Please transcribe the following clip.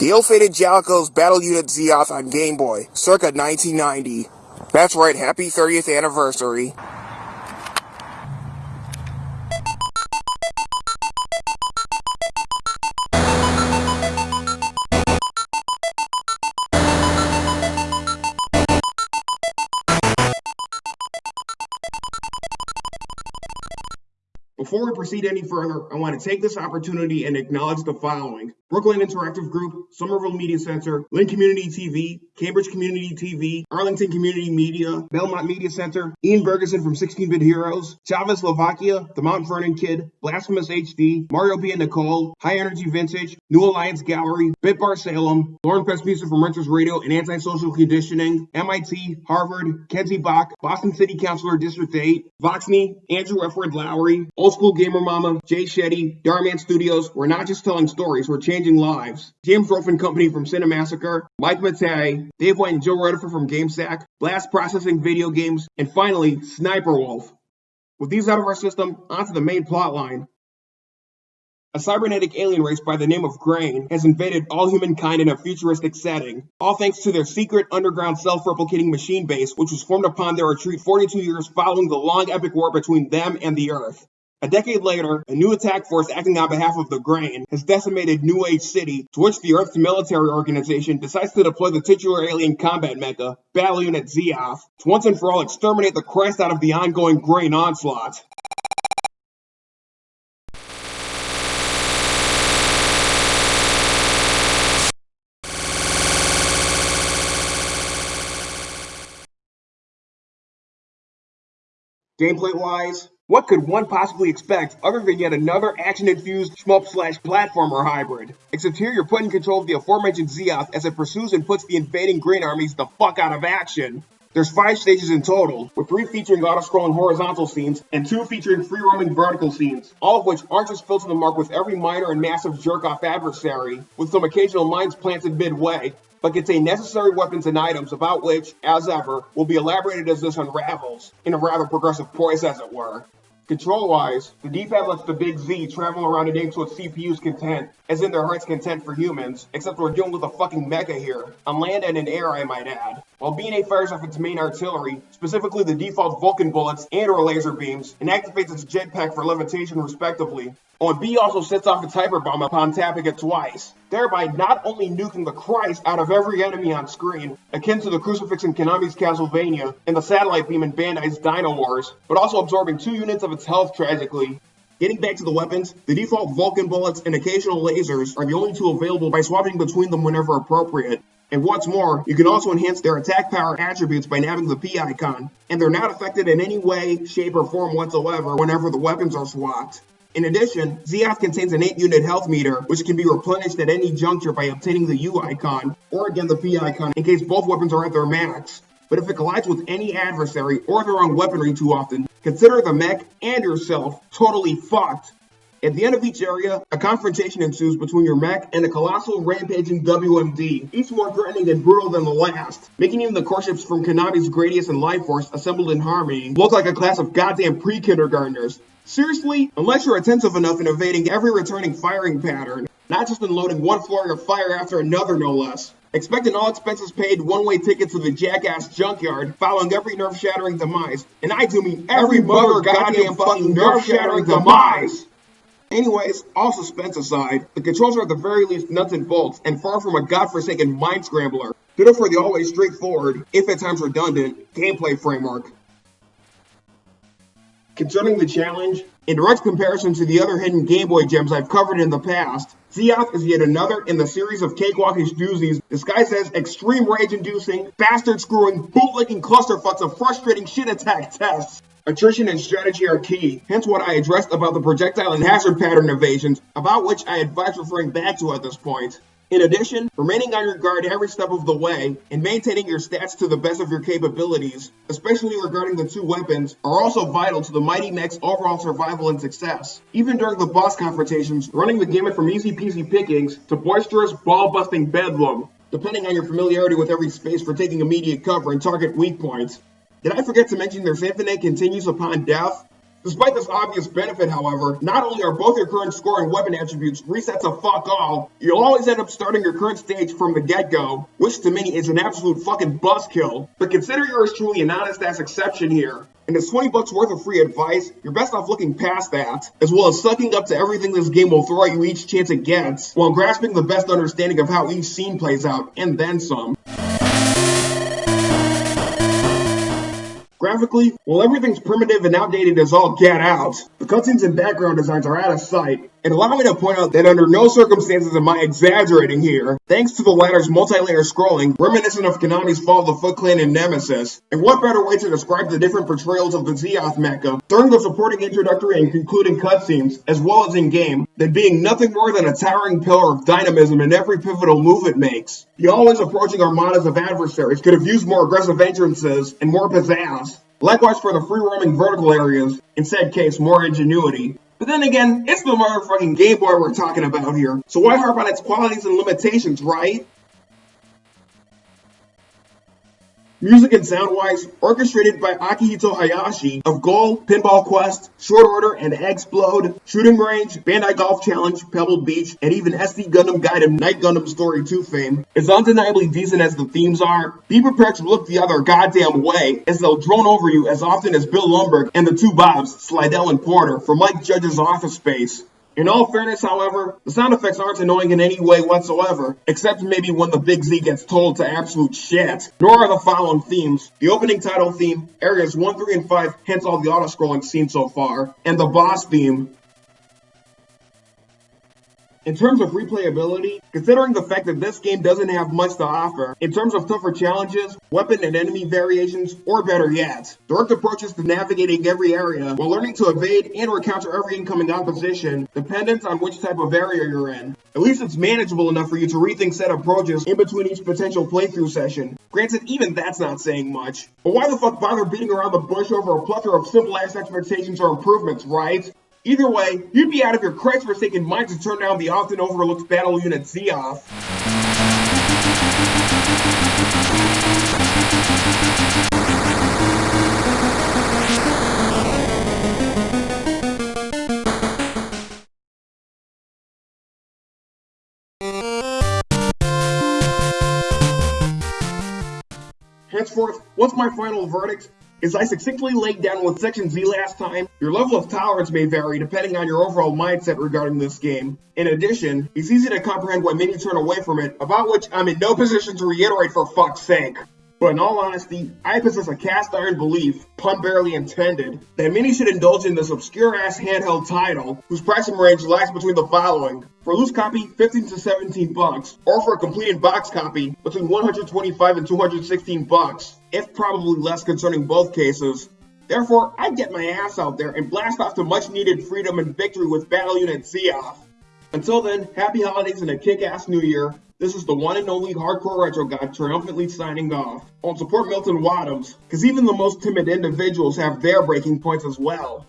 The ill-fated Jaleco's Battle Unit Zeoth on Game Boy, circa 1990. That's right, happy 30th anniversary. Before we proceed any further, I want to take this opportunity and acknowledge the following. Brooklyn Interactive Group, Somerville Media Center, Lynn Community TV, Cambridge Community TV, Arlington Community Media, Belmont Media Center, Ian Bergeson from 16-Bit Heroes, Chavez Slovakia, The Mount Vernon Kid, Blasphemous HD, Mario B. and Nicole, High Energy Vintage, New Alliance Gallery, Bitbar Salem, Lauren Press from Renters Radio and Antisocial Conditioning, MIT, Harvard, Kenzie Bok, Boston City Councilor District 8, Voxney, Andrew F. Lowry, Old School Gamer Mama, Jay Shetty, Darman Studios, we're not just telling stories, we're changing lives. James Rolfe Company from Cinemassacre, Mike Matei, Dave White and Joe Redifer from GameSack, Blast Processing Video Games, and finally, Sniper Wolf. With these out of our system, onto the main plot line. A cybernetic alien race by the name of Grain has invaded all humankind in a futuristic setting, all thanks to their secret underground self-replicating machine base, which was formed upon their retreat 42 years following the long epic war between them and the Earth. A decade later, a new attack force acting on behalf of the Grain has decimated New Age City, to which the Earth's military organization decides to deploy the titular alien combat mecha, Battle Unit Zeoth, to once and for all exterminate the Christ out of the ongoing Grain onslaught. Gameplay wise, what could one possibly expect other than yet another action-infused shmup slash platformer hybrid? Except here you're put in control of the aforementioned Zeoth as it pursues and puts the invading green armies the fuck out of action. There's five stages in total, with three featuring auto-scrolling horizontal scenes and two featuring free-roaming vertical scenes, all of which aren't just filled to the mark with every minor and massive jerk-off adversary, with some occasional mines planted midway, but contain necessary weapons and items about which, as ever, will be elaborated as this unravels, in a rather progressive poise as it were. Control-wise, the D-pad lets the big Z travel around the aim to its CPU's content, as in their heart's content for humans, except we're dealing with a fucking mecha here, on land and in air I might add. While B&A fires off its main artillery, specifically the default Vulcan bullets and or laser beams, and activates its jetpack for levitation respectively. And B also sets off its hyper bomb upon tapping it twice, thereby not only nuking the Christ out of every enemy on screen, akin to the crucifix in Konami's Castlevania and the satellite beam in Bandai's Dino Wars, but also absorbing two units of its health tragically, Getting back to the weapons, the default Vulcan bullets and occasional lasers are the only two available by swapping between them whenever appropriate. And what's more, you can also enhance their attack power attributes by nabbing the P icon, and they're not affected in any way, shape, or form whatsoever whenever the weapons are swapped. In addition, Zeoth contains an 8 unit health meter, which can be replenished at any juncture by obtaining the U icon, or again the P icon, in case both weapons are at their max. But if it collides with any adversary or their own weaponry too often, consider the mech and yourself totally fucked. At the end of each area, a confrontation ensues between your mech and a colossal rampaging WMD, each more threatening and brutal than the last, making even the core ships from Konami's Gradius and Life Force assembled in harmony look like a class of goddamn pre-kindergartners. Seriously, unless you're attentive enough in evading every returning firing pattern, not just in loading one flurry of fire after another no less. Expect an all expenses paid one-way ticket to the jackass junkyard following every nerve-shattering demise. And I do mean every mother goddamn fucking nerve-shattering demise! Anyways, all suspense aside, the controls are at the very least nuts and bolts and far from a godforsaken mind scrambler. Ditto for the always straightforward, if at times redundant, gameplay framework. Concerning the challenge, in direct comparison to the other hidden Game Boy gems I've covered in the past, Zeoth is yet another in the series of cakewalkish doozies disguised as extreme rage-inducing, bastard-screwing, bootlicking clusterfucks of frustrating shit attack tests. Attrition and strategy are key, hence what I addressed about the projectile and hazard pattern evasions, about which I advise referring back to at this point. In addition, remaining on your guard every step of the way and maintaining your stats to the best of your capabilities, especially regarding the two weapons, are also vital to the Mighty Mech's overall survival and success. Even during the boss confrontations, running the gamut from easy peasy pickings to boisterous, ball-busting bedlam, depending on your familiarity with every space for taking immediate cover and target weak points. Did I forget to mention their Symphony continues upon death? Despite this obvious benefit, however, not only are both your current score and weapon attributes reset to fuck all, you'll always end up starting your current stage from the get-go, which to many is an absolute fucking buzzkill. But consider yours truly an honest ass exception here. And it's 20 bucks worth of free advice, you're best off looking past that, as well as sucking up to everything this game will throw at you each chance it gets, while grasping the best understanding of how each scene plays out, and then some. Graphically, while everything's primitive and outdated as all get out, the cutscenes and background designs are out of sight, and allow me to point out that under no circumstances am I exaggerating here, thanks to the latter's multi-layer scrolling, reminiscent of Konami's Fall of the Foot Clan and Nemesis. And what better way to describe the different portrayals of the Zeoth mecha during the supporting introductory and concluding cutscenes, as well as in-game, than being nothing more than a towering pillar of dynamism in every pivotal move it makes. The always approaching armadas of adversaries could have used more aggressive entrances and more pizzazz. Likewise for the free roaming vertical areas, in said case more ingenuity. But then again, it's the motherfucking Game Boy we're talking about here, so why harp on its qualities and limitations, right? Music and sound-wise, orchestrated by Akihito Hayashi of Goal, Pinball Quest, Short Order, and Eggsplode, Shooting Range, Bandai Golf Challenge, Pebble Beach, and even SD Gundam Gaiden Knight Gundam Story 2 fame. As undeniably decent as the themes are, be prepared to look the other goddamn way, as they'll drone over you as often as Bill Lumbergh and the two Bobs, Slydell and Porter, from Mike Judge's Office Space. In all fairness, however, the sound effects aren't annoying in any way whatsoever, except maybe when the Big Z gets told to absolute shit. Nor are the following themes. The opening title theme, areas 1, 3, and 5, hence all the auto-scrolling seen so far, and the boss theme, in terms of replayability, considering the fact that this game doesn't have much to offer, in terms of tougher challenges, weapon and enemy variations, or better yet, direct approaches to navigating every area while learning to evade and or counter every incoming opposition, dependent on which type of area you're in. At least it's manageable enough for you to rethink set approaches in between each potential playthrough session. Granted, even that's not saying much. But why the fuck bother beating around the bush over a plethora of simple ass expectations or improvements, right? Either way, you'd be out of your Christ-forsaken mind to turn down the often overlooked battle unit Zeoth. Henceforth, what's my final verdict? As I succinctly laid down with Section Z last time, your level of tolerance may vary depending on your overall mindset regarding this game. In addition, it's easy to comprehend why many turn away from it, about which I'm in no position to reiterate for fuck's sake. But in all honesty, I possess a cast iron belief, pun barely intended, that many should indulge in this obscure ass handheld title, whose pricing range lies between the following. For a loose copy, 15 to 17 bucks, or for a completed box copy, between 125 and 216 bucks, if probably less concerning both cases. Therefore, I'd get my ass out there and blast off to much needed freedom and victory with Battle Unit Zeoth. Until then, happy holidays and a kick-ass new year. This is the one and only Hardcore Retro Guy triumphantly signing off. On support Milton Waddams, because even the most timid individuals have their breaking points as well.